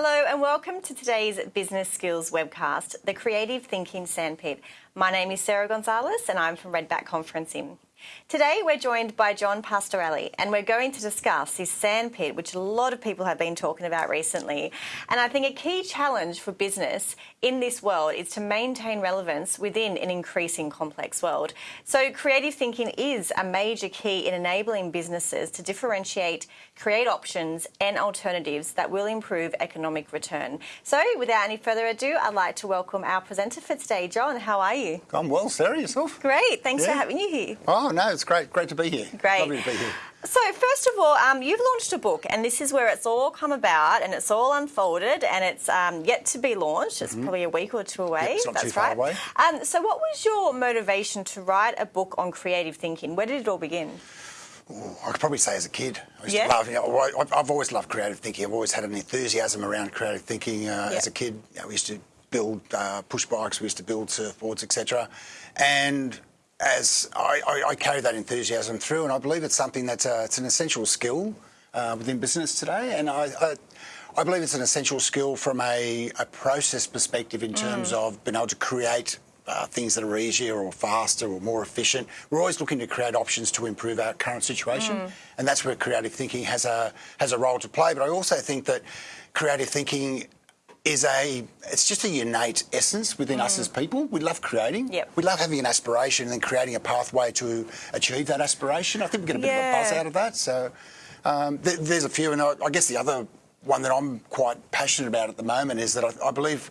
Hello and welcome to today's Business Skills webcast, the Creative Thinking Sandpit. My name is Sarah Gonzalez and I'm from Redback Conferencing. Today we're joined by John Pastorelli and we're going to discuss this sandpit which a lot of people have been talking about recently and I think a key challenge for business in this world is to maintain relevance within an increasing complex world. So creative thinking is a major key in enabling businesses to differentiate, create options and alternatives that will improve economic return. So without any further ado I'd like to welcome our presenter for today. John, how are you? I'm well, Sarah, yourself? Great, thanks yeah. for having you here. Oh, Oh, no, it's great. Great to be here. Great. Lovely to be here. So, first of all, um, you've launched a book, and this is where it's all come about, and it's all unfolded, and it's um, yet to be launched. It's mm -hmm. probably a week or two away. Yep, it's not That's too right. far away. Um, so, what was your motivation to write a book on creative thinking? Where did it all begin? Ooh, I could probably say as a kid. I used yeah. to love, you know, I've always loved creative thinking. I've always had an enthusiasm around creative thinking. Uh, yep. As a kid, you know, we used to build uh, push bikes, we used to build surfboards, etc. And as I, I, I, carry that enthusiasm through, and I believe it's something that's a, it's an essential skill uh, within business today, and I, I, I, believe it's an essential skill from a, a process perspective in terms mm. of being able to create uh, things that are easier or faster or more efficient. We're always looking to create options to improve our current situation, mm. and that's where creative thinking has a has a role to play. But I also think that creative thinking is a it's just a innate essence within mm. us as people. We love creating. Yep. We love having an aspiration and then creating a pathway to achieve that aspiration. I think we get a bit yeah. of a buzz out of that. So um, th there's a few, and I, I, guess the other one that I'm quite passionate about at the moment is that I, I believe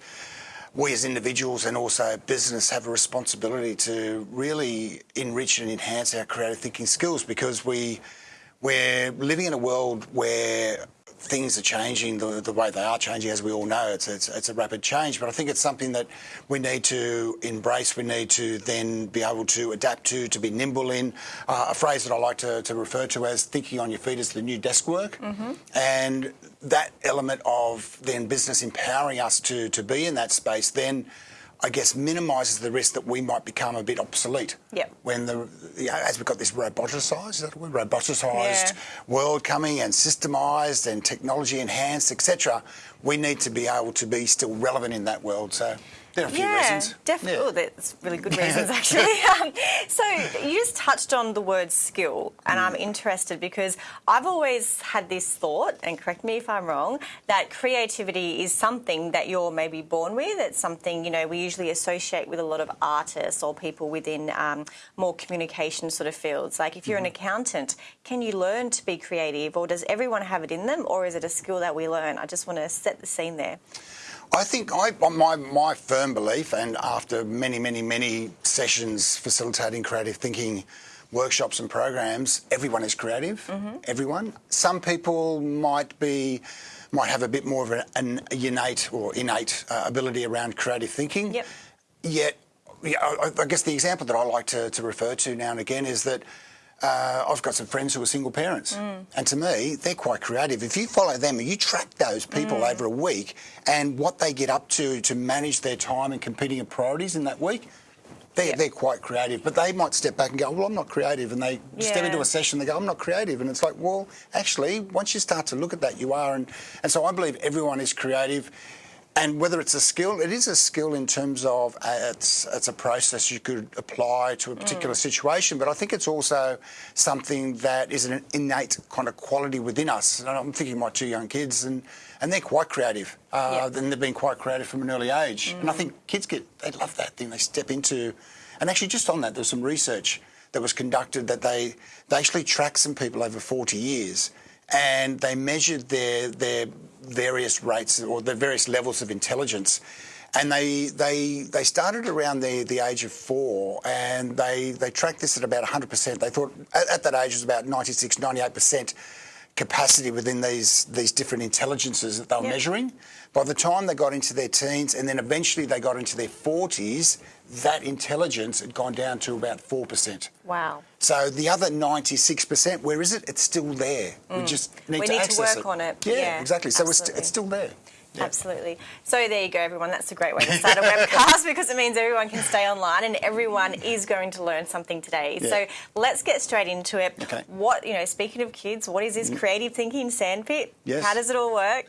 we as individuals and also business have a responsibility to really enrich and enhance our creative thinking skills because we we're living in a world where things are changing the, the way they are changing, as we all know. It's, it's, it's, a rapid change, but I think it's something that we need to embrace. We need to then be able to adapt to, to be nimble in. Uh, a phrase that I like to, to, refer to as thinking on your feet is the new desk work. Mm -hmm. And that element of then business empowering us to, to be in that space then I guess, minimises the risk that we might become a bit obsolete. Yep. When the, you know, as we've got this roboticised, roboticised yeah. world coming and systemised and technology enhanced, etc., we need to be able to be still relevant in that world. So there are a few yeah, reasons. Definitely. Yeah. Oh, that's really good reasons, actually. um, so you just touched on the word skill, and mm. I'm interested because I've always had this thought, and correct me if I'm wrong, that creativity is something that you're maybe born with. It's something, you know, we usually associate with a lot of artists or people within um, more communication sort of fields. Like if you're mm. an mm-hmm. accountant, can you learn to be creative, or does everyone have it in them, or is it a skill that we learn? I just want to set the scene there. I think I, my, my firm belief, and after many, many, many sessions facilitating creative thinking workshops and programs, everyone is creative. Mm -hmm. Everyone. Some people might be might have a bit more of an, an innate or innate uh, ability around creative thinking. Yep. Yet, I, I guess the example that I like to, to refer to now and again is that uh, I've got some friends who are single parents, mm. and to me, they're quite creative. If you follow them and you track those people mm. over a week and what they get up to to manage their time and competing priorities in that week, they're, yeah. they're quite creative. But they might step back and go, well, I'm not creative. And they yeah. step into a session, they go, I'm not creative. And it's like, well, actually, once you start to look at that, you are. And, and so I believe everyone is creative. And whether it's a skill, it is a skill in terms of uh, it's, it's a process you could apply to a particular mm. situation, but I think it's also something that is an innate kind of quality within us. And I'm thinking of my two young kids, and, and they're quite creative, uh, and they've been quite creative from an early age. Mm. And I mm. think kids get, they love that thing, they step into, and actually just on that, there's some research that was conducted that they, they actually tracked some people over 40 years and they measured their their various rates or the various levels of intelligence. And they they they started around the the age of four, and they they tracked this at about 100%. They thought at, at that age it was about 96, 98% capacity within these these different intelligences that they were yep. measuring. By the time they got into their teens, and then eventually they got into their 40s, that intelligence had gone down to about 4%. Wow. So the other 96%, where is it? It's still there. Mm. We just need we to need access to work it. on it. Yeah, yeah exactly. So it's, it's still there. Yeah. Absolutely. So there you go, everyone. That's a great way to start a webcast because it means everyone can stay online and everyone is going to learn something today. Yeah. So let's get straight into it. Okay. What, you know, speaking of kids, what is this mm. creative thinking sandpit? Yes. How does it all work?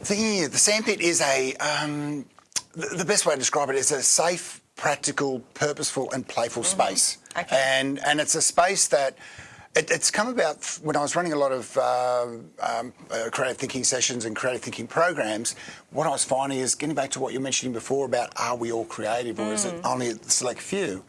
The, the sandpit is a, um, the, the best way to describe it is a safe, practical, purposeful and playful space. Okay. And, and it's a space that it, it's come about when I was running a lot of uh, um, uh, creative thinking sessions and creative thinking programs. What I was finding is getting back to what you were mentioning before about are we all creative or is it only a select few?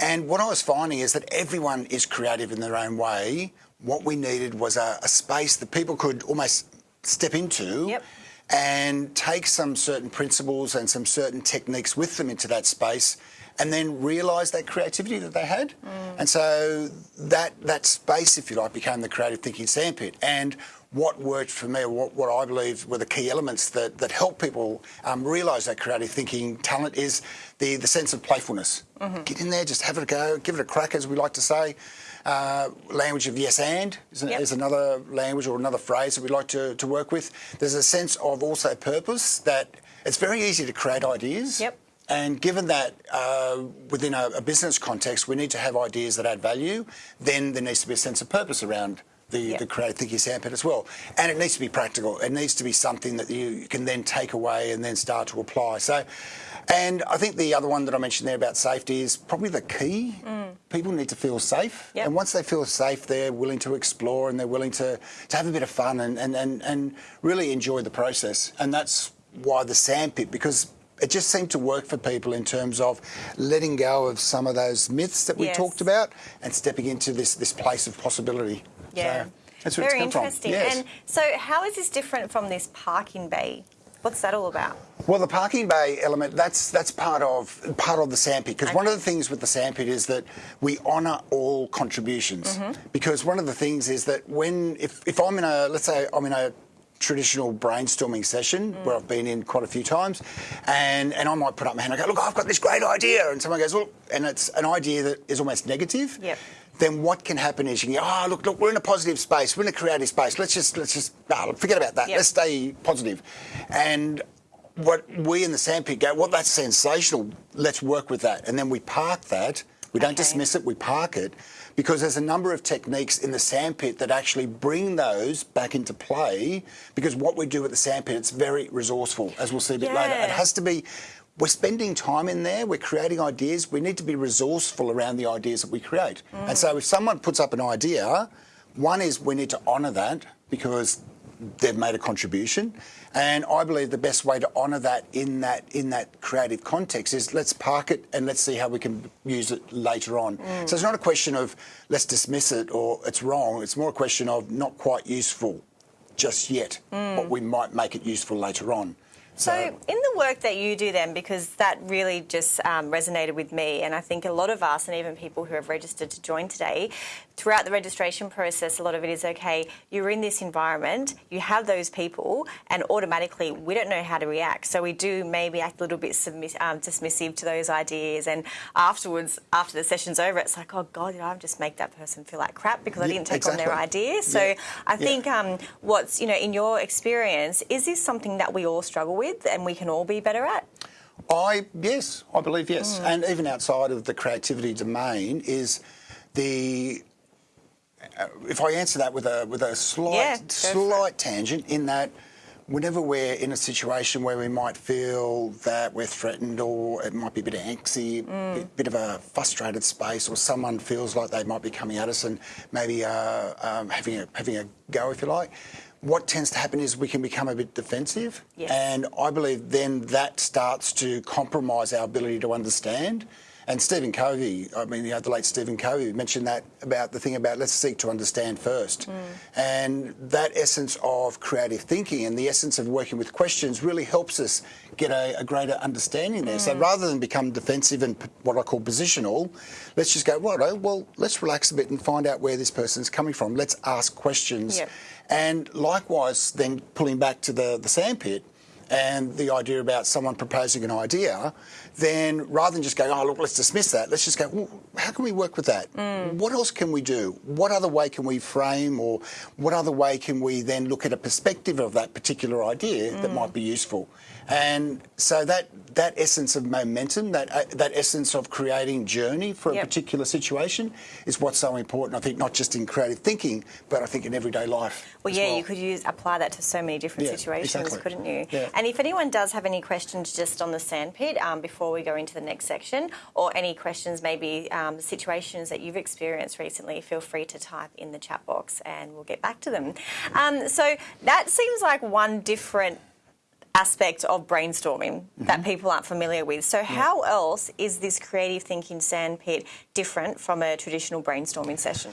And what I was finding is that everyone is creative in their own way. What we needed was a, a space that people could almost step into Yep. and take some certain principles and some certain techniques with them into that space and then realise that creativity that they had. And so that that space, if you like, became the creative thinking sandpit. And what worked for me, what, what I believe were the key elements that, that help people um, realise that creative thinking talent is the, the sense of playfulness. Get in there, just have it a go, give it a crack, as we like to say. Uh, language of yes and is, Yep. is another language or another phrase that we like to, to work with. There's a sense of also purpose that it's very easy to create ideas. Yep. And given that uh, within a, a business context, we need to have ideas that add value, then there needs to be a sense of purpose around the, Yep. the creative thinking sandpit as well. And it needs to be practical. It needs to be something that you can then take away and then start to apply. So, and I think the other one that I mentioned there about safety is probably the key. People need to feel safe. Yep. And once they feel safe, they're willing to explore and they're willing to, to have a bit of fun and, and, and, and really enjoy the process. And that's why the sandpit, because it just seemed to work for people in terms of letting go of some of those myths that we Yes. talked about and stepping into this, this place of possibility. Yeah. So that's where Very interesting. Yes. And so, how is this different from this parking bay? What's that all about? Well, the parking bay element, that's that's part of part of the sandpit. Because one of the things with the sandpit is that we honour all contributions. Mm-hmm. Because one of the things is that when if, if I'm in a let's say I'm in a traditional brainstorming session where I've been in quite a few times and, and I might put up my hand and go, look, I've got this great idea and someone goes, well and it's an idea that is almost negative. Yep. Then what can happen is you can go, oh look, look, we're in a positive space, we're in a creative space. Let's just let's just ah, forget about that. Yep. Let's stay positive. And what we in the sandpit go, well, that's sensational. Let's work with that. And then we park that. We don't Okay. dismiss it, we park it because there's a number of techniques in the sandpit that actually bring those back into play because what we do at the sandpit, it's very resourceful, as we'll see a bit later. It has to be, we're spending time in there, we're creating ideas, we need to be resourceful around the ideas that we create. And so if someone puts up an idea, one is we need to honour that because they've made a contribution. And I believe the best way to honour that in that in that creative context is let's park it and let's see how we can use it later on. Mm. So it's not a question of let's dismiss it or it's wrong. It's more a question of not quite useful just yet, but mm. we might make it useful later on. So, in the work that you do, then, because that really just um, resonated with me, and I think a lot of us, and even people who have registered to join today, throughout the registration process, a lot of it is okay, you're in this environment, you have those people, and automatically we don't know how to react. So, we do maybe act a little bit submiss- um, dismissive to those ideas, and afterwards, after the session's over, it's like, oh God, did I just made that person feel like crap because I didn't take on their exactly. ideas? So, Yeah. I Yeah. think um, what's, you know, in your experience, is this something that we all struggle with and we can all be better at? I yes, I believe yes, and even outside of the creativity domain is the. uh, If I answer that with a with a slight Yeah, go for it. slight tangent, in that whenever we're in a situation where we might feel that we're threatened, or it might be a bit of angsty, Hmm. bit, bit of a frustrated space, or someone feels like they might be coming at us and maybe uh, um, having a having a go, if you like. What tends to happen is we can become a bit defensive, Yes. and I believe then that starts to compromise our ability to understand. And Stephen Covey, I mean, you know, the late Stephen Covey mentioned that about the thing about let's seek to understand first. Mm. And that essence of creative thinking and the essence of working with questions really helps us get a, a greater understanding there. So mm. rather than become defensive and what I call positional, let's just go, right, well, let's relax a bit and find out where this person's coming from. Let's ask questions. Yep. And likewise, then pulling back to the, the sandpit, and the idea about someone proposing an idea, then rather than just go, oh, look, let's dismiss that, let's just go, well, how can we work with that? Mm. What else can we do? What other way can we frame or what other way can we then look at a perspective of that particular idea mm. that might be useful? And so that that essence of momentum, that uh, that essence of creating journey for a yep. particular situation, is what's so important. I think not just in creative thinking, but I think in everyday life. Well, yeah, well. you could use apply that to so many different yeah, situations, exactly. couldn't you? Yeah. And if anyone does have any questions just on the sandpit um, before we go into the next section, or any questions, maybe um, situations that you've experienced recently, feel free to type in the chat box, and we'll get back to them. Um, so that seems like one different aspect of brainstorming mm-hmm. that people aren't familiar with. So, yeah. how else is this creative thinking sandpit different from a traditional brainstorming session?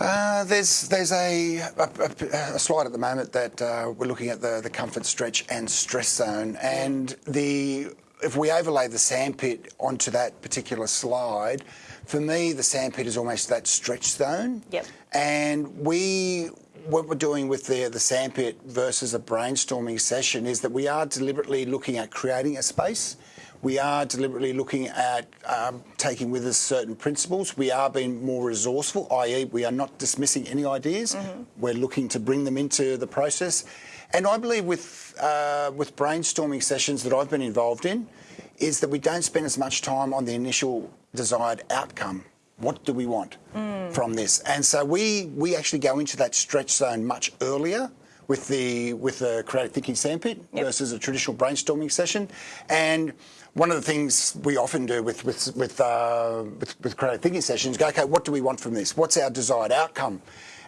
Uh, there's there's a, a, a, slide at the moment that uh, we're looking at the, the comfort stretch and stress zone, and the if we overlay the sandpit onto that particular slide, for me the sandpit is almost that stretch zone. Yep. And we what we're doing with the, the sandpit versus a brainstorming session is that we are deliberately looking at creating a space. We are deliberately looking at um, taking with us certain principles. We are being more resourceful, i.e., we are not dismissing any ideas. Mm-hmm. We're looking to bring them into the process. And I believe with uh, with brainstorming sessions that I've been involved in, is that we don't spend as much time on the initial desired outcome what do we want mm. from this? And so we we actually go into that stretch zone much earlier with the with the creative thinking sandpit yep. versus a traditional brainstorming session. And one of the things we often do with with with, uh, with, with creative thinking sessions go, okay, what do we want from this? What's our desired outcome?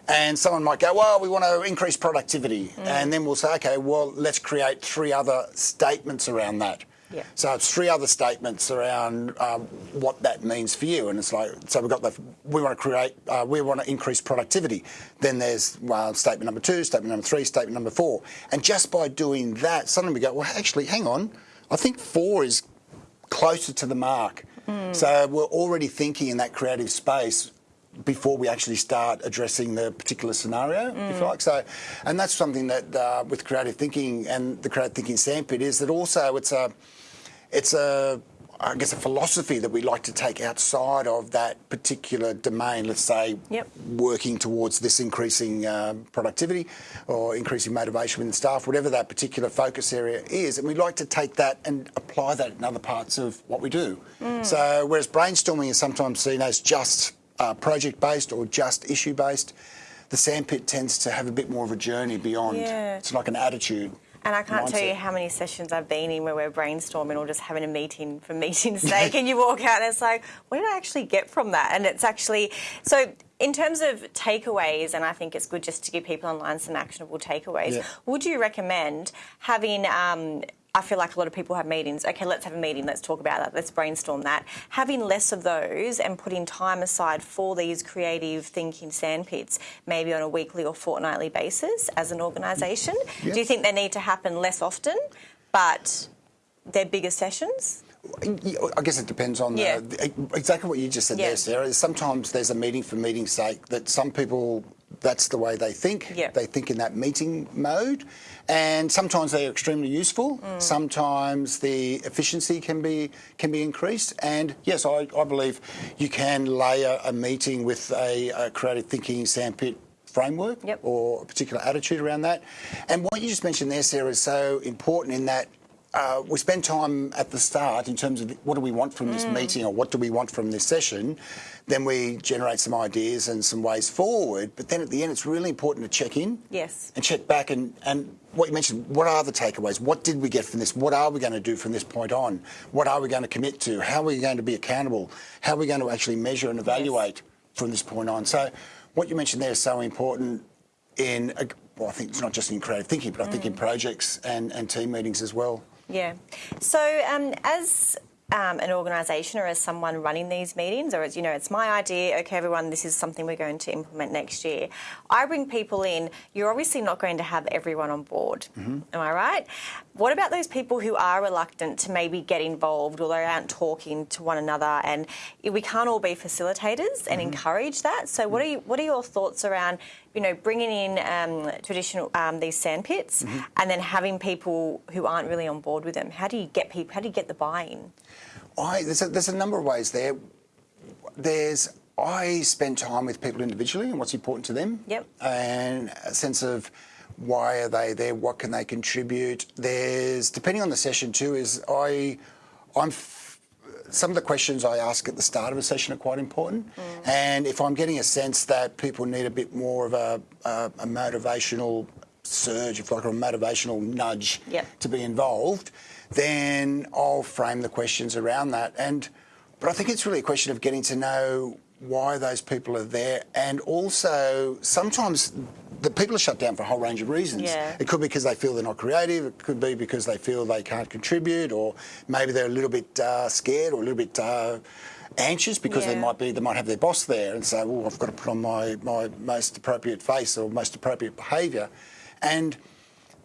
And someone might go, well, we want to increase productivity. Mm. And then we'll say, okay, well, let's create three other statements around that. Yeah. So it's three other statements around um, what that means for you, and it's like so we've got the we want to create uh, we want to increase productivity. Then there's well, statement number two, statement number three, statement number four, and just by doing that, suddenly we go well actually hang on, I think four is closer to the mark. Mm. So we're already thinking in that creative space before we actually start addressing the particular scenario, mm. if you mm. like. So, and that's something that uh, with creative thinking and the creative thinking sandpit is that also it's a it's a I guess a philosophy that we like to take outside of that particular domain. Let's say yep. working towards this increasing um, productivity or increasing motivation within staff, whatever that particular focus area is, and we like to take that and apply that in other parts of what we do. Mm. So whereas brainstorming is sometimes seen as just uh, project based or just issue based, the sandpit tends to have a bit more of a journey beyond. Yeah. It's like an attitude. And I can't mindset. tell you how many sessions I've been in where we're brainstorming or just having a meeting for meeting's sake, and you walk out and it's like, what did I actually get from that? And it's actually so. In terms of takeaways, and I think it's good just to give people online some actionable takeaways. Yeah. Would you recommend having um, I feel like a lot of people have meetings. Okay, let's have a meeting. Let's talk about that. Let's brainstorm that. Having less of those and putting time aside for these creative thinking sandpits, maybe on a weekly or fortnightly basis as an organisation. Yep. Do you think they need to happen less often, but they're bigger sessions? I guess it depends on yeah. the, exactly what you just said yeah. there, Sarah. Sometimes there's a meeting for meeting's sake that some people that's the way they think. Yeah. They think in that meeting mode. And sometimes they're extremely useful. Mm. Sometimes the efficiency can be can be increased. And yes, I, I believe you can layer a meeting with a, a creative thinking sandpit framework yep. or a particular attitude around that. And what you just mentioned there, Sarah, is so important in that uh, we spend time at the start in terms of what do we want from mm. this meeting or what do we want from this session. Then we generate some ideas and some ways forward. But then at the end, it's really important to check in. Yes. And check back and, and what you mentioned, what are the takeaways? What did we get from this? What are we going to do from this point on? What are we going to commit to? How are we going to be accountable? How are we going to actually measure and evaluate yes. from this point on? So what you mentioned there is so important in, well, I think it's not just in creative thinking, but I think in mm. projects and, and team meetings as well. Yeah. So um, as um, an organisation or as someone running these meetings, or as you know, it's my idea. Okay, everyone, this is something we're going to implement next year. I bring people in. You're obviously not going to have everyone on board. Mm-hmm. Am I right? What about those people who are reluctant to maybe get involved or they aren't talking to one another? And we can't all be facilitators and mm-hmm. encourage that. So, what are you, what are your thoughts around? you know, bringing in um, traditional um, these sand pits, mm-hmm. and then having people who aren't really on board with them. How do you get people? How do you get the buy-in? I, there's, a, there's a number of ways there. There's I spend time with people individually and what's important to them. Yep. And a sense of why are they there? What can they contribute? There's depending on the session too. Is I, I'm. Some of the questions I ask at the start of a session are quite important, mm. and if I'm getting a sense that people need a bit more of a, a, a motivational surge, if like, a motivational nudge yep. to be involved, then I'll frame the questions around that. And but I think it's really a question of getting to know why those people are there, and also sometimes the people are shut down for a whole range of reasons. Yeah. It could be because they feel they're not creative. It could be because they feel they can't contribute, or maybe they're a little bit uh, scared or a little bit. Uh, anxious because yeah. they might be they might have their boss there and say, "Well, I've got to put on my my most appropriate face or most appropriate behaviour," and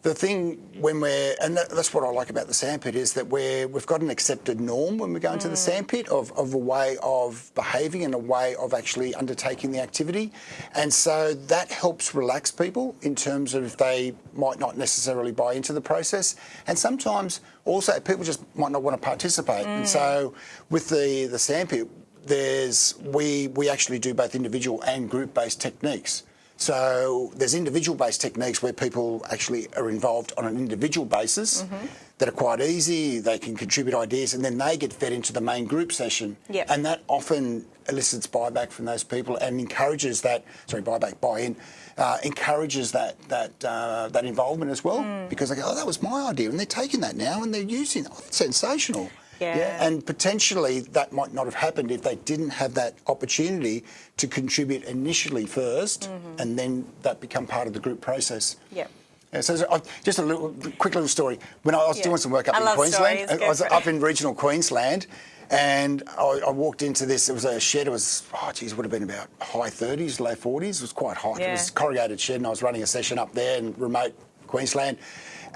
the thing when we're, and that's what I like about the sandpit, is that we're, we've got an accepted norm when we go into mm. the sandpit of, of a way of behaving and a way of actually undertaking the activity. And so that helps relax people in terms of if they might not necessarily buy into the process. And sometimes also people just might not want to participate. Mm. And so with the, the sandpit, there's, we, we actually do both individual and group based techniques. So there's individual-based techniques where people actually are involved on an individual basis mm-hmm. that are quite easy. They can contribute ideas, and then they get fed into the main group session. Yep. And that often elicits buyback from those people and encourages that. Sorry, buyback, buy-in. Uh, encourages that that uh, that involvement as well mm. because they go, oh, that was my idea, and they're taking that now and they're using it. Oh, sensational. Yeah. yeah. And potentially that might not have happened if they didn't have that opportunity to contribute initially 1st mm-hmm. and then that become part of the group process. Yeah. Yeah, so, just a little, quick little story. When I was yeah. doing some work up I in Queensland, I was up in regional Queensland, and I, I, walked into this. It was a shed. It was, oh, geez, it would have been about high 30s, low 40s. It was quite hot. Yeah. It was a corrugated shed, and I was running a session up there in remote Queensland.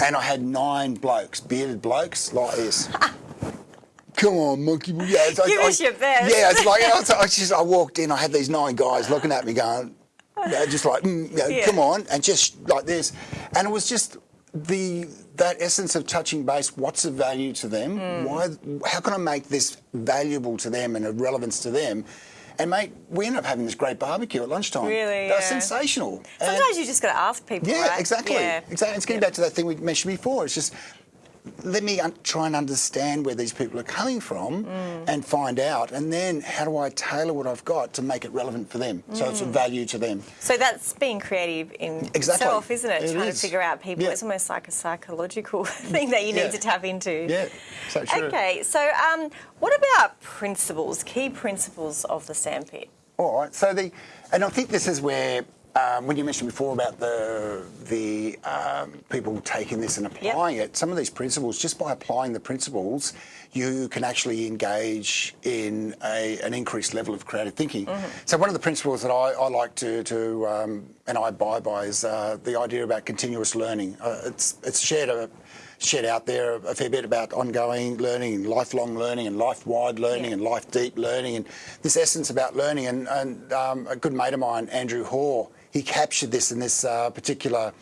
And I had nine blokes, bearded blokes like this. come on, monkey. Yeah, Give I, us I, your best. Yeah, it's like I, I, just I walked in. I had these nine guys looking at me, going, just like, mm, you know, yeah. come on, and just like this, and it was just the that essence of touching base. What's of value to them? Mm. Why? How can I make this valuable to them and of relevance to them? And mate, we ended up having this great barbecue at lunchtime. Really, that's yeah. sensational. Sometimes and you just got to ask people. Yeah, right? exactly. Yeah. Exactly. It's getting back to that thing we mentioned before. It's just let me try and understand where these people are coming from mm. and find out, and then how do I tailor what I've got to make it relevant for them, mm. so it's of value to them. So that's being creative in exactly. itself, isn't it? it Trying is. to figure out people. Yeah. It's almost like a psychological thing that you need yeah. to tap into. Yeah, so true. Okay, so um, what about principles, key principles of the sandpit? All right, so the, and I think this is where um, when you mentioned before about the the um, people taking this and applying yep. it, some of these principles, just by applying the principles, you can actually engage in a, an increased level of creative thinking. Mm-hmm. So one of the principles that I, I like to, to um, and I abide by is uh, the idea about continuous learning. Uh, it's it's shared a shared out there a fair bit about ongoing learning and lifelong learning and life-wide learning yeah. and life-deep learning and this essence about learning. And, and um, a good mate of mine, Andrew Hoare, he captured this in this uh, particular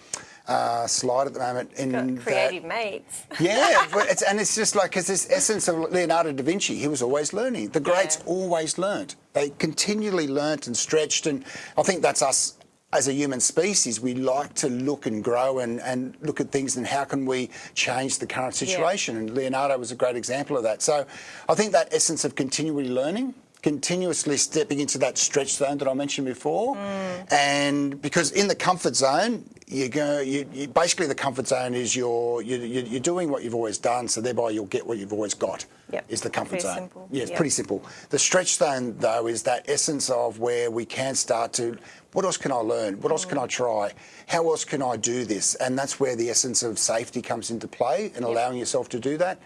uh, slide at the moment. In Got creative that, mates. yeah, it's, and it's just like it's this essence of Leonardo da Vinci. He was always learning. The greats yeah. always learnt. They continually learnt and stretched, and I think that's us as a human species, we like to look and grow and, and look at things and how can we change the current situation. Yeah. And Leonardo was a great example of that. So I think that essence of continually learning continuously stepping into that stretch zone that I mentioned before. Mm. And because in the comfort zone, you go, you, you, basically the comfort zone is your, you, you're doing what you've always done, so thereby you'll get what you've always got. Yep. Is the comfort pretty zone. Simple. Yeah, it's yep. pretty simple. The stretch zone, though, is that essence of where we can start to, what else can I learn? What else can I try? How else can I do this? And that's where the essence of safety comes into play and allowing yourself to do that.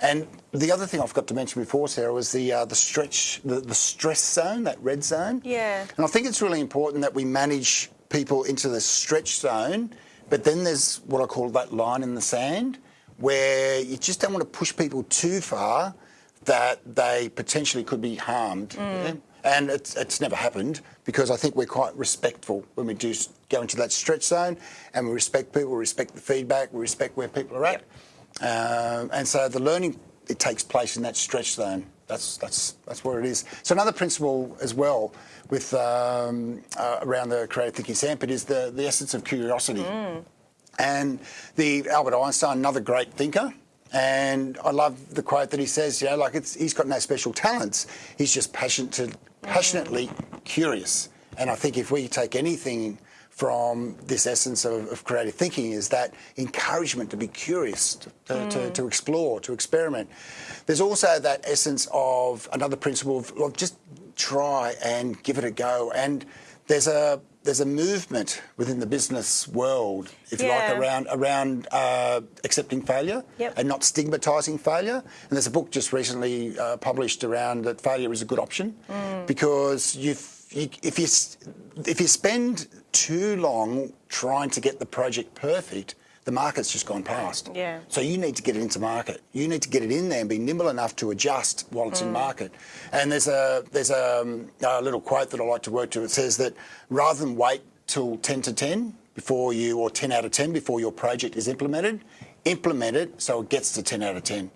And the other thing I forgot to mention before, Sarah, was the uh, the stretch, the, the stress zone, that red zone. Yeah. And I think it's really important that we manage people into the stretch zone, but then there's what I call that line in the sand, where you just don't want to push people too far that they potentially could be harmed. Yeah? And it's, it's never happened because I think we're quite respectful when we do go into that stretch zone and we respect people, we respect the feedback, we respect where people are at. Um, and so the learning, it takes place in that stretch zone. That's, that's, that's where it is. So another principle as well with um, uh, around the creative thinking sandpit is the, the essence of curiosity. And the Albert Einstein, another great thinker. And I love the quote that he says, you know, like it's, he's got no special talents. He's just passionate to, passionately curious. And I think if we take anything from this essence of, of creative thinking is that encouragement to be curious, to, to, mm. to, to explore, to experiment. There's also that essence of another principle of, of just try and give it a go. And there's a there's a movement within the business world, if you like, around around uh, accepting failure Yep. and not stigmatising failure. And there's a book just recently uh, published around that failure is a good option because you've, you, if you if you spend too long trying to get the project perfect, the market's just gone past. Yeah. So you need to get it into market. You need to get it in there and be nimble enough to adjust while it's in market. And there's a there's a, um, a little quote that I like to work to. It says that rather than wait till 10 to 10 before you or 10 out of 10 before your project is implemented, implement it so it gets to 10 out of 10.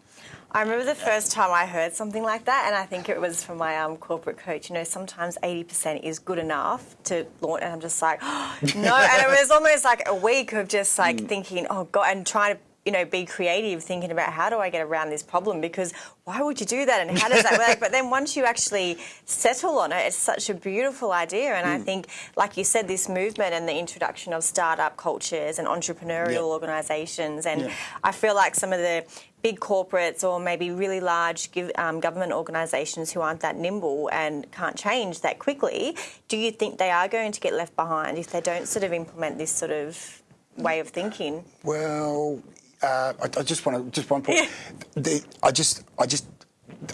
I remember the first time I heard something like that, and I think it was from my um, corporate coach. You know, sometimes 80% is good enough to launch, and I'm just like, no. And it was almost like a week of just like Mm. thinking, oh God, and trying to, you know, be creative, thinking about how do I get around this problem? Because why would you do that, and how does that work? But then once you actually settle on it, it's such a beautiful idea. And I Mm. think, like you said, this movement and the introduction of startup cultures and entrepreneurial Yep. organisations, and. I feel like some of the big corporates or maybe really large give, um, government organisations who aren't that nimble and can't change that quickly, do you think they are going to get left behind if they don't sort of implement this sort of way of thinking? Well, uh, I, I just want to just one point. The, I just I just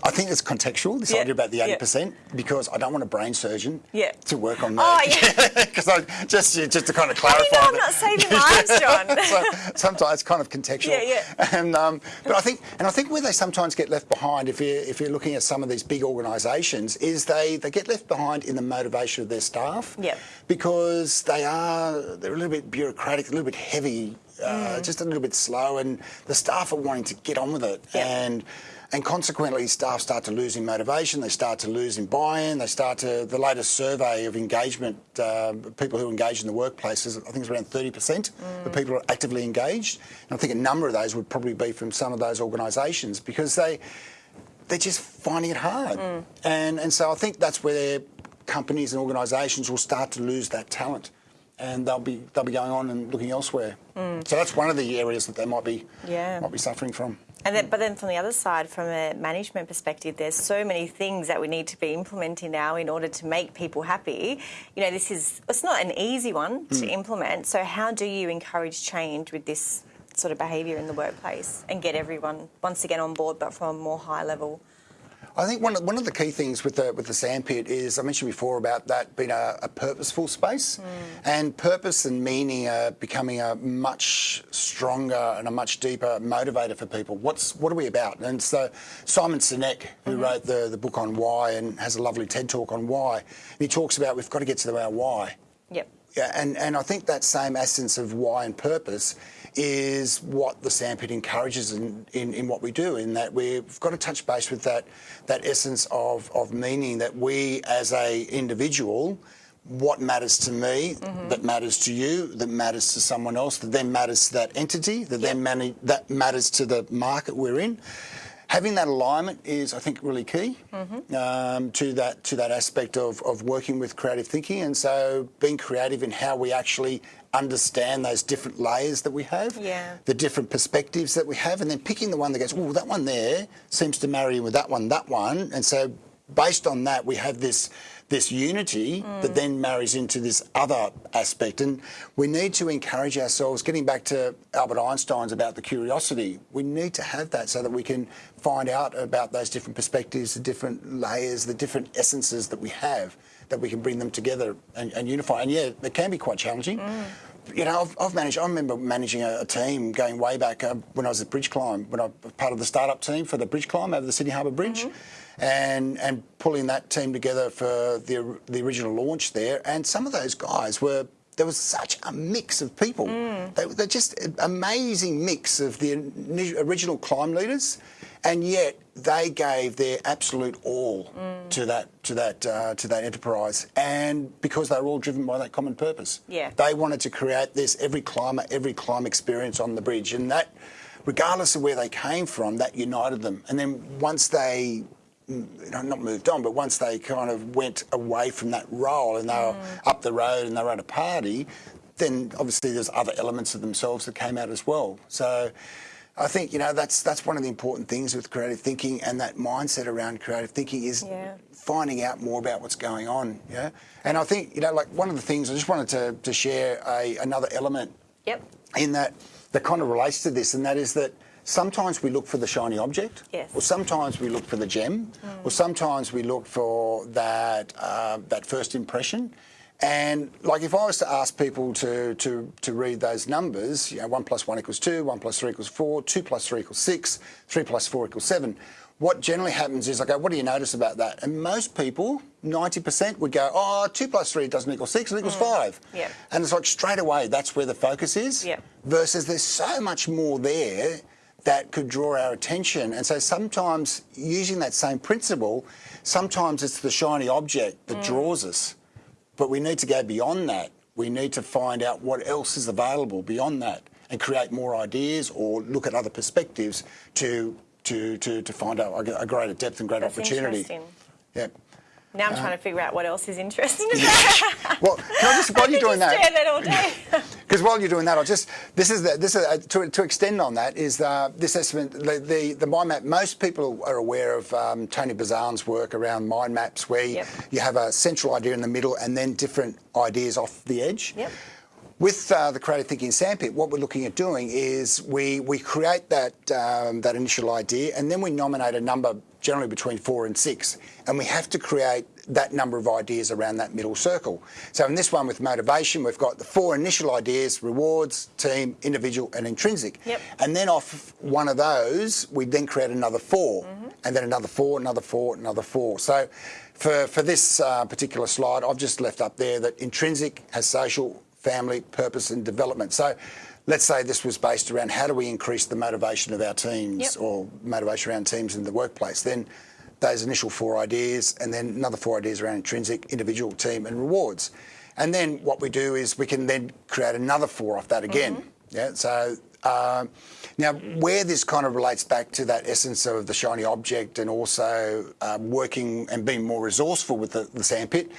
I think it's contextual. This Yeah, idea about the yeah. eighty percent because I don't want a brain surgeon Yeah. to work on Oh, that. yeah. Because I just just to kind of How clarify. do you know I'm not saving lives, John? so, sometimes it's kind of contextual. Yeah, yeah. And um, but I think and I think where they sometimes get left behind, if you're, if you're looking at some of these big organisations, is they they get left behind in the motivation of their staff. Yep. Because they are they're a little bit bureaucratic, a little bit heavy, Mm. uh, just a little bit slow, and the staff are wanting to get on with it Yep. and. And consequently, staff start to lose in motivation. They start to lose in buy-in. They start to. The latest survey of engagement, uh, people who engage in the workplace is, I think, it's around thirty percent of people are actively engaged. And I think a number of those would probably be from some of those organisations because they they're just finding it hard. And and so I think that's where companies and organisations will start to lose that talent. And they'll be they'll be going on and looking elsewhere. Mm. So that's one of the areas that they might be Yeah. might be suffering from. And then, but then from the other side, from a management perspective, there's so many things that we need to be implementing now in order to make people happy. You know, this is it's not an easy one to mm. implement. So how do you encourage change with this sort of behaviour in the workplace and get everyone once again on board, but from a more high level? I think one of, one of the key things with the with the sandpit is I mentioned before about that being a, a purposeful space, hmm. and purpose and meaning are becoming a much stronger and a much deeper motivator for people. What's what are we about? And so Simon Sinek, who mm-hmm. wrote the the book on why and has a lovely TED talk on why, he talks about we've got to get to our why. Yep. Yeah, and, and I think that same essence of why and purpose is what the sandpit encourages in, in, in what we do, in that we've got to touch base with that, that essence of, of meaning that we as a individual, what matters to me, mm-hmm. that matters to you, that matters to someone else, that then matters to that entity, that then mani- that matters to the market we're in. Having that alignment is, I think, really key um, to that to that aspect of, of working with creative thinking, and so being creative in how we actually understand those different layers that we have, Yeah. the different perspectives that we have, and then picking the one that goes, oh, that one there seems to marry in with that one, that one, and so based on that, we have this this unity mm. that then marries into this other aspect. And we need to encourage ourselves, getting back to Albert Einstein's about the curiosity, we need to have that so that we can find out about those different perspectives, the different layers, the different essences that we have, that we can bring them together and, and unify. And yeah, it can be quite challenging. Mm you know, I've, I've, managed. I remember managing a, a team going way back uh, when I was at BridgeClimb, when I was part of the startup team for the BridgeClimb over the Sydney Harbour Bridge. Mm -hmm and and pulling that team together for the the original launch there. And some of those guys were there was such a mix of people. Mm. They, they're just an amazing mix of the original climb leaders, and yet they gave their absolute all mm. to that to that uh, to that enterprise, and because they were all driven by that common purpose. Yeah, they wanted to create this every climber, every climb experience on the bridge, and that. Regardless of where they came from, that united them. And then once they not moved on, but once they kind of went away from that role and they were mm. up the road and they were at a party, then obviously there's other elements of themselves that came out as well. So I think you know that's that's one of the important things with creative thinking and that mindset around creative thinking is yeah. Finding out more about what's going on. Yeah, and I think you know like one of the things I just wanted to, to share a, another element. Yep. In that that kind of relates to this, and that is that sometimes we look for the shiny object, yes. or sometimes we look for the gem, mm. or sometimes we look for that uh, that first impression. And like if I was to ask people to, to, to read those numbers, you know, 1 plus 1 equals 2, 1 plus 3 equals 4, 2 plus 3 equals 6, 3 plus 4 equals 7, what generally happens is I go, what do you notice about that? And most people, 90% would go, oh, 2 plus 3 doesn't equal 6, it equals mm. 5. Yeah. And it's like straight away, that's where the focus is. Yeah. Versus there's so much more there that could draw our attention. And so sometimes using that same principle, sometimes it's the shiny object that mm. draws us. But we need to go beyond that. We need to find out what else is available beyond that and create more ideas or look at other perspectives to to to, to find out a greater depth and greater That's opportunity. Yeah. Now I'm trying to figure out what else is interesting. well, can I just while you're doing that, that all day. Because while you're doing that, I'll just this is the, this is uh, to, to extend on that is uh, this estimate the, the, the mind map. Most people are aware of um, Tony Buzan's work around mind maps, where yep. you have a central idea in the middle and then different ideas off the edge. Yep. With uh, the creative thinking sandpit, what we're looking at doing is we we create that um, that initial idea and then we nominate a number generally between four and six. And we have to create that number of ideas around that middle circle. So in this one with motivation, we've got the four initial ideas, rewards, team, individual and intrinsic. Yep. And then off one of those, we then create another 4 mm -hmm. and then another four, another four, another four. So for, for this uh, particular slide, I've just left up there that intrinsic has social, family, purpose and development. So let's say this was based around how do we increase the motivation of our teams yep. or motivation around teams in the workplace, then those initial four ideas and then another four ideas around intrinsic, individual, team and rewards. And then what we do is we can then create another four off that again. Mm -hmm. Yeah. So uh, now where this kind of relates back to that essence of the shiny object and also um, working and being more resourceful with the, the sandpit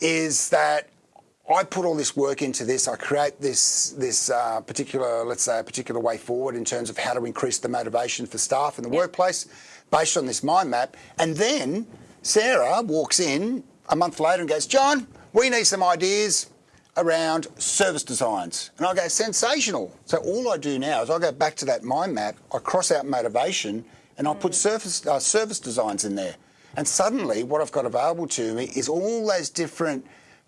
is that I put all this work into this. I create this this uh, particular, let's say, a particular way forward in terms of how to increase the motivation for staff in the yep. workplace, based on this mind map. And then Sarah walks in a month later and goes, "John, we need some ideas around service designs." And I go, "Sensational!" So all I do now is I go back to that mind map. I cross out motivation, and I put mm. service uh, service designs in there. And suddenly, what I've got available to me is all those different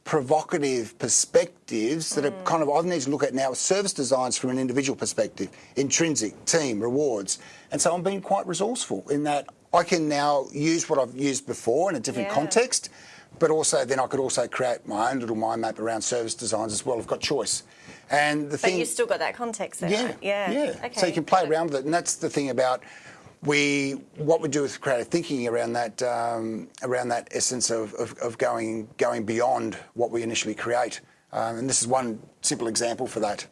provocative perspectives that mm. are kind of I need to look at now service designs from an individual perspective, intrinsic, team, rewards. And so I'm being quite resourceful in that I can now use what I've used before in a different yeah. context, but also then I could also create my own little mind map around service designs as well. I've got choice. And the thing but thing, you still got that context there. Yeah, yeah, yeah. Okay. So you can play around with it, and that's the thing about we what we do with creative thinking around that um, around that essence of, of, of, going going beyond what we initially create, um, and this is one simple example for that.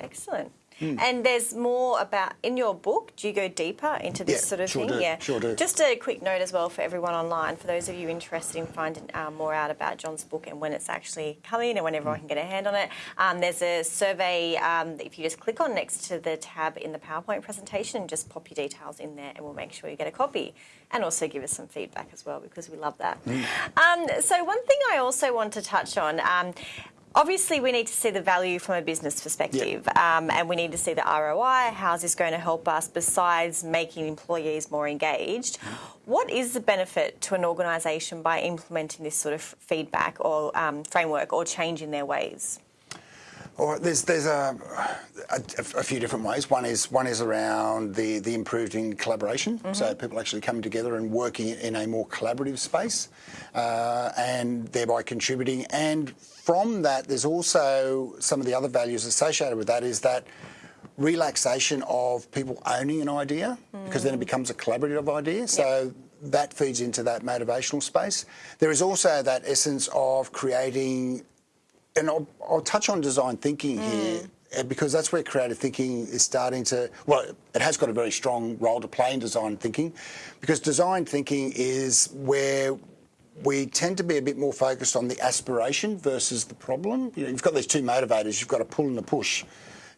Excellent. And there's more about in your book. Do you go deeper into this Yeah, sort of sure thing? do, Yeah, sure do. Just a quick note as well for everyone online. For those of you interested in finding uh, more out about John's book and when it's actually coming and when everyone can get a hand on it, um, there's a survey. Um, that if you just click on next to the tab in the PowerPoint presentation, and just pop your details in there, and we'll make sure you get a copy. And also give us some feedback as well because we love that. Um, so one thing I also want to touch on. Obviously, we need to see the value from a business perspective, um, and we need to see the ROI. How is this going to help us besides making employees more engaged? What is the benefit to an organisation by implementing this sort of feedback or um, framework or changing their ways? Right, there's there's a, a, a few different ways. One is one is around the the improving collaboration. So people actually coming together and working in a more collaborative space, uh, and thereby contributing. And from that, there's also some of the other values associated with that. Is that relaxation of people owning an idea because then it becomes a collaborative idea. So that feeds into that motivational space. There is also that essence of creating and I'll, I'll touch on design thinking here uh, because that's where creative thinking is starting to. Well, it has got a very strong role to play in design thinking because design thinking is where we tend to be a bit more focused on the aspiration versus the problem. You know, you've got these two motivators. You've got a pull and a push.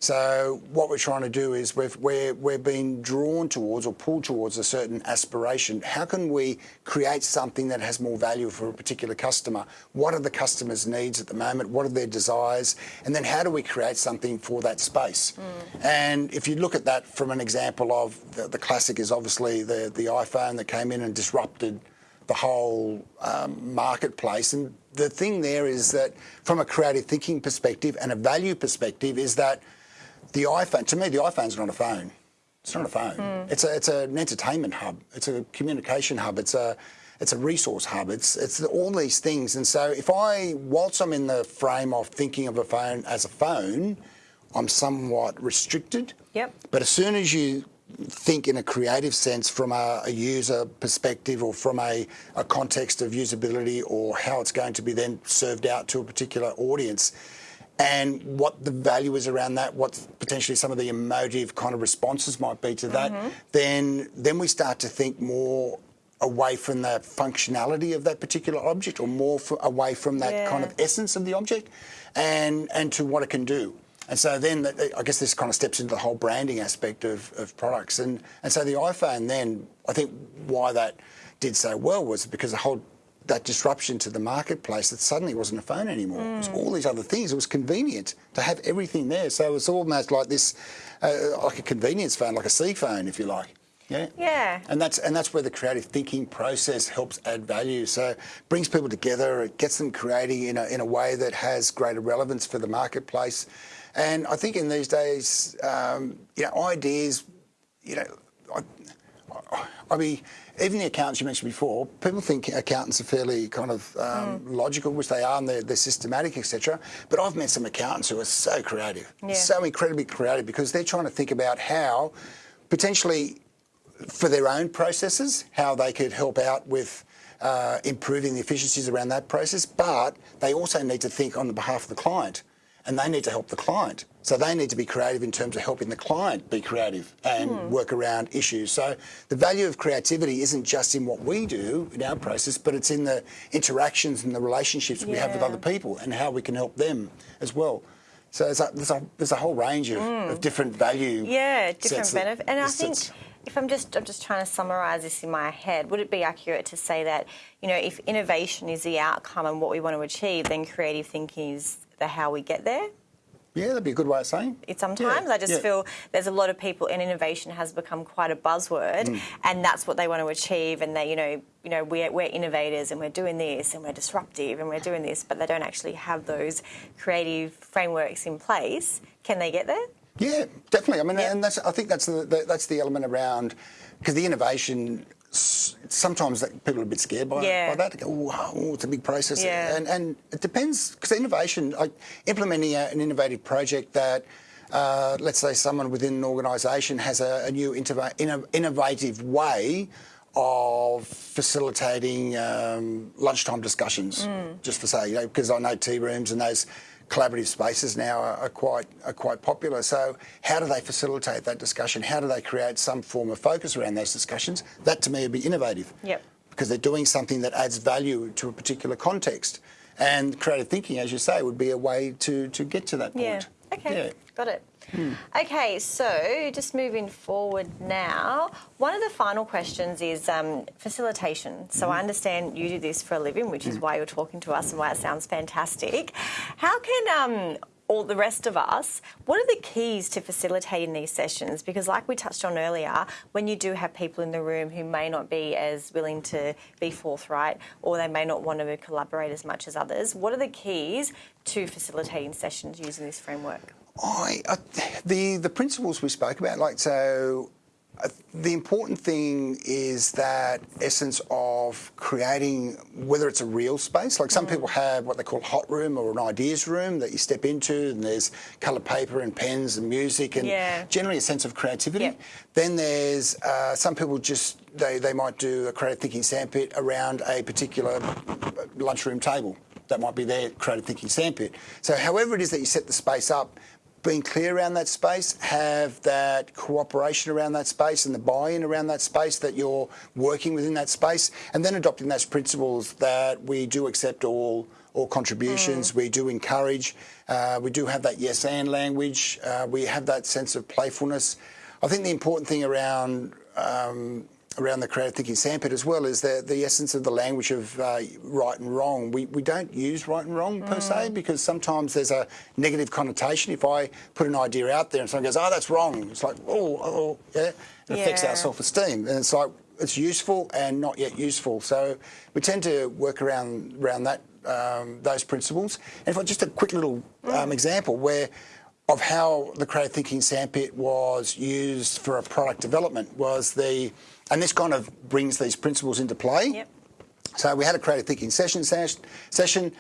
So what we're trying to do is we've, we're, we're being drawn towards or pulled towards a certain aspiration. How can we create something that has more value for a particular customer? What are the customer's needs at the moment? What are their desires? And then how do we create something for that space? And if you look at that from an example of the, the classic is obviously the, the iPhone that came in and disrupted the whole um, marketplace. And the thing there is that from a creative thinking perspective and a value perspective is that the iPhone, to me, the iPhone's not a phone. It's not a phone. Hmm. It's a, it's an entertainment hub. It's a communication hub. It's a it's a resource hub. It's it's all these things. And so if I, whilst I'm in the frame of thinking of a phone as a phone, I'm somewhat restricted. Yep. But as soon as you think in a creative sense from a, a user perspective or from a, a context of usability or how it's going to be then served out to a particular audience, and what the value is around that, what potentially some of the emotive kind of responses might be to that, mm-hmm. then then we start to think more away from the functionality of that particular object or more f away from that kind of essence of the object and and to what it can do. And so then that- I guess this kind of steps into the whole branding aspect of, of products. And and so the iPhone then, I think why that did so well was because the whole that disruption to the marketplace that suddenly wasn't a phone anymore. It was all these other things. It was convenient to have everything there. So it's almost like this, uh, like a convenience phone, like a C phone, if you like. Yeah. Yeah. And that's and that's where the creative thinking process helps add value. So it brings people together, it gets them creating in a in a way that has greater relevance for the marketplace. And I think in these days, um, you know, ideas, you know, I, mean, even the accountants you mentioned before, people think accountants are fairly kind of um, logical, which they are, and they're, they're systematic, etc. But I've met some accountants who are so creative, Yeah. so incredibly creative, because they're trying to think about how potentially for their own processes, how they could help out with uh, improving the efficiencies around that process, but they also need to think on the behalf of the client and they need to help the client. So they need to be creative in terms of helping the client be creative and hmm. work around issues. So the value of creativity isn't just in what we do in our process, but it's in the interactions and the relationships we have with other people and how we can help them as well. So there's a, there's a, there's a whole range of, of hmm. different value. Yeah, different sets that benefit. And I think if I'm just I'm just trying to summarise this in my head, would it be accurate to say that you know if innovation is the outcome and what we want to achieve, then creative thinking is the how we get there? Yeah, that'd be a good way of saying. It sometimes Yeah, I just yeah. feel there's a lot of people and innovation has become quite a buzzword Mm. and that's what they want to achieve and they you know you know we're, we're innovators and we're doing this and we're disruptive and we're doing this but they don't actually have those creative frameworks in place can they get there Yeah, definitely. I mean, Yeah. and that's I think that's the, the that's the element around because the innovation. Sometimes that people are a bit scared by, Yeah. by that. They go, oh, oh, it's a big process, Yeah. and and it depends because innovation, like implementing a, an innovative project that. Uh, let's say someone within an organisation has a, a new innova- inno- innovative way of facilitating um, lunchtime discussions, Mm. just for say, you know, because I know tea rooms and those collaborative spaces now are, are, quite are quite popular. So how do they facilitate that discussion? How do they create some form of focus around those discussions? That to me would be innovative. Yep. Because they're doing something that adds value to a particular context. And creative thinking, as you say, would be a way to, to get to that point. Yeah. Okay. Yeah. Got it. Okay, so just moving forward now, one of the final questions is um, facilitation. So I understand you do this for a living, which is why you're talking to us and why it sounds fantastic. How can um, all the rest of us, what are the keys to facilitating these sessions? Because, like we touched on earlier, when you do have people in the room who may not be as willing to be forthright or they may not want to collaborate as much as others, what are the keys to facilitating sessions using this framework? I, I the the principles we spoke about, like so. Uh, the important thing is that essence of creating, whether it's a real space, like some mm. people have what they call a hot room or an ideas room that you step into, and there's coloured paper and pens and music, and yeah. generally a sense of creativity. Yep. Then there's uh, some people just they, they might do a creative thinking sandpit around a particular lunchroom table. That might be their creative thinking sandpit. So, however it is that you set the space up, being clear around that space, have that cooperation around that space and the buy-in around that space that you're working within that space, and then adopting those principles that we do accept all all contributions. Mm. We do encourage. Uh, we do have that yes and language. Uh, we have that sense of playfulness. I think the important thing around um, around the creative thinking sandpit as well is the, the essence of the language of uh, right and wrong. We, we don't use right and wrong per mm. se because sometimes there's a negative connotation. If I put an idea out there and someone goes, oh, that's wrong, it's like, oh, oh yeah, it yeah. affects our self-esteem. And it's like, it's useful and not yet useful. So we tend to work around, around that, um, those principles. And if I just a quick little um, mm. example where of how the creative thinking sandpit was used for a product development was the and this kind of brings these principles into play. Yep. So we had a creative thinking session. Session.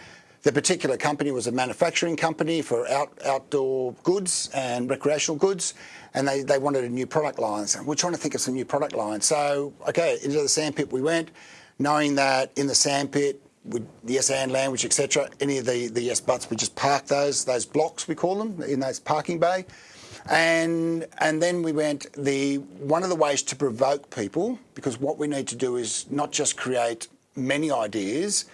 The particular company was a manufacturing company for out, outdoor goods and recreational goods, and they, they wanted a new product line. So we're trying to think of some new product lines. So, okay, into the sandpit we went, knowing that in the sandpit, with the yes and language, etc., any of the, the yes buts, we just park those, those blocks, we call them, in those parking bay. And and then we went the one of the ways to provoke people because what we need to do is not just create many ideas.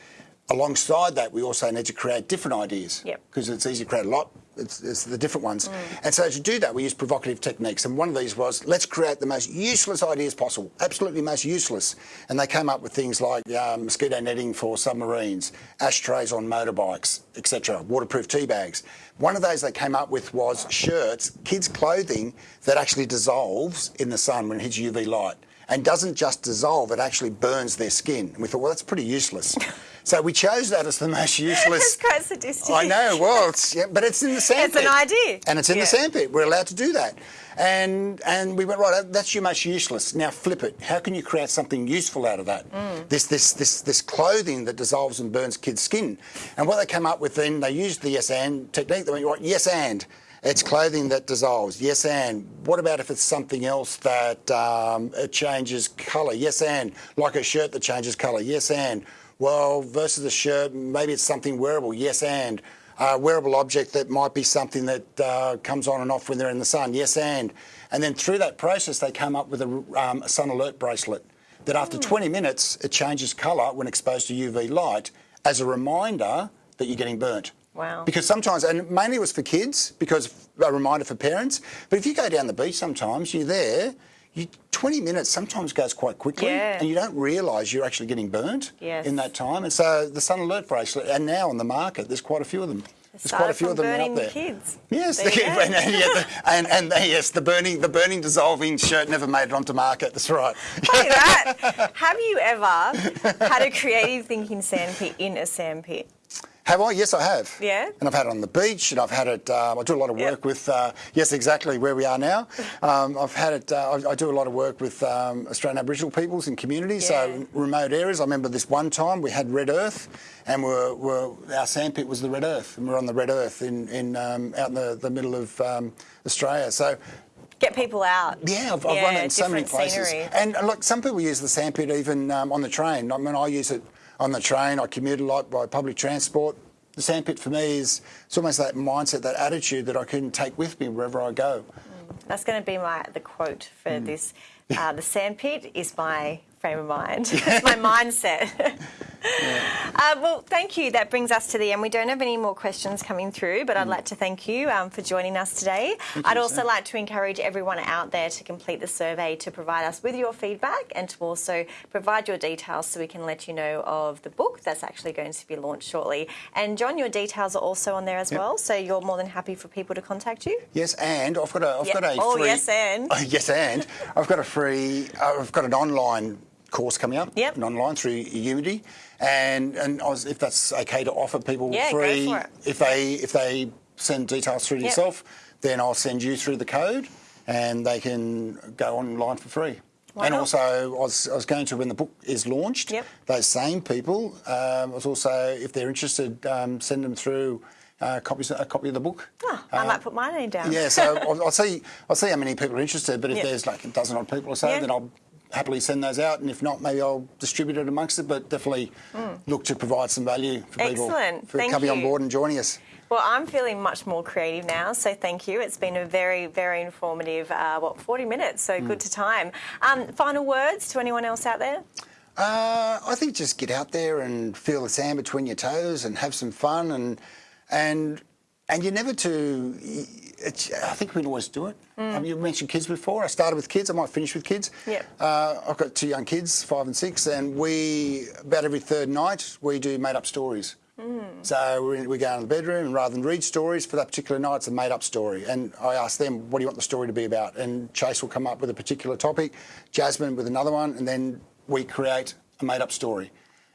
Alongside that, we also need to create different ideas because yep. it's easy to create a lot it's, it's the different ones. Mm. And so to do that, we use provocative techniques. And one of these was, let's create the most useless ideas possible, absolutely most useless. And they came up with things like um, mosquito netting for submarines, ashtrays on motorbikes, etc., waterproof tea bags. One of those they came up with was shirts, kids' clothing that actually dissolves in the sun when it hits UV light and doesn't just dissolve, it actually burns their skin. And we thought, well, that's pretty useless. so we chose that as the most useless. That's quite sadistic. I know, well, it's, yeah, but it's in the sandpit. It's an idea. And it's in yeah. the sandpit. We're allowed to do that. And and we went, right, that's your most useless. Now flip it. How can you create something useful out of that? Mm. This, this, this, this clothing that dissolves and burns kids' skin. And what they came up with then, they used the yes and technique. They went, right, yes and. It's clothing that dissolves. Yes, and. What about if it's something else that um, it changes colour? Yes, and. Like a shirt that changes colour. Yes, and. Well, versus a shirt, maybe it's something wearable. Yes, and. A wearable object that might be something that uh, comes on and off when they're in the sun. Yes, and. And then through that process, they come up with a, um, a sun alert bracelet that after 20 minutes, it changes colour when exposed to UV light as a reminder that you're getting burnt. Wow. Because sometimes, and mainly it was for kids, because a reminder for parents. But if you go down the beach sometimes, you're there, you, 20 minutes sometimes goes quite quickly yeah. and you don't realise you're actually getting burnt yes. in that time. And so the Sun Alert bracelet, and now on the market, there's quite a few of them. There's quite a few of them out there. kids. Yes, the, and, and, yeah, the, and, and, uh, yes, the burning, the burning dissolving shirt never made it onto market. That's right. That. Have you ever had a creative thinking sandpit in a sandpit? Have I? Yes, I have. Yeah. And I've had it on the beach, and I've had it. Um, I do a lot of work yep. with. Uh, yes, exactly where we are now. Um, I've had it. Uh, I, I, do a lot of work with um, Australian Aboriginal peoples and communities, yeah. so remote areas. I remember this one time we had red earth, and we're, we're, our sandpit was the red earth, and we're on the red earth in, in um, out in the, the middle of um, Australia. So get people out. Yeah, I've, I've run it in so many places. Scenery. And look, some people use the sandpit even um, on the train. I mean, I use it on the train. I commute a lot by public transport. the sandpit for me is it's almost that mindset, that attitude that I can take with me wherever I go. That's going to be my the quote for Mm. this. Uh, the sandpit is my frame of mind. it's my mindset. Uh, well, thank you. That brings us to the end. We don't have any more questions coming through, but I'd like to thank you um, for joining us today. I'd you, also Sam. like to encourage everyone out there to complete the survey to provide us with your feedback and to also provide your details so we can let you know of the book that's actually going to be launched shortly. And John, your details are also on there as Yep. well, so you're more than happy for people to contact you. Yes, and I've got a, I've Yeah. got a Oh, free. yes, and. Oh, yes, and I've got a free. Uh, I've got an online course coming up. Yep. An online through Udemy, and and I was, if that's okay to offer people Yeah, free, if they if they send details through to Yep. yourself, then I'll send you through the code, and they can go online for free. Why and not? also, I was, I was going to when the book is launched. Yep. Those same people, um, I was also, if they're interested, um, send them through uh, copies, a copy of the book. Oh, I might put my name down. yeah, so I'll, I'll see. I'll see how many people are interested. But if Yep. there's like a dozen odd people or so, then I'll happily send those out. And if not, maybe I'll distribute it amongst it. But definitely look to provide some value for people. Excellent. for Thank coming on board and joining us. Well, I'm feeling much more creative now, so thank you. It's been a very, very informative, uh, what, 40 minutes, so Hmm. good to time. Um, final words to anyone else out there? Uh, I think just get out there and feel the sand between your toes and have some fun and and and you're never too. It's, I think we can always do it. Um, you mentioned kids before. I started with kids. I might finish with kids. Yeah. Uh, I've got two young kids, five and six, and we about every third night we do made up stories. So we, we go into the bedroom and rather than read stories for that particular night, it's a made up story. And I ask them, what do you want the story to be about? And Chase will come up with a particular topic, Jasmine with another one, and then we create a made up story.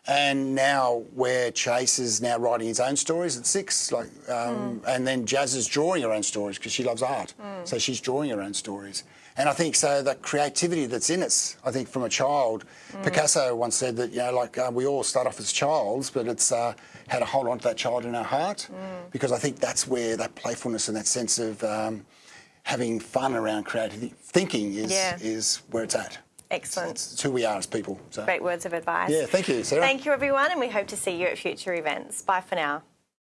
And now where Chase is now writing his own stories at six, like, um, and then Jazz is drawing her own stories because she loves art, so she's drawing her own stories. And I think so the creativity that's in us, I think from a child, Picasso once said that you know like uh, we all start off as childs, but it's uh, how to hold on to that child in our heart, because I think that's where that playfulness and that sense of um, having fun around creative thinking is Yeah. is where it's at. Excellent. It's who we are as people. So. Great words of advice. Yeah, thank you, Sarah. Thank you, everyone, and we hope to see you at future events. Bye for now.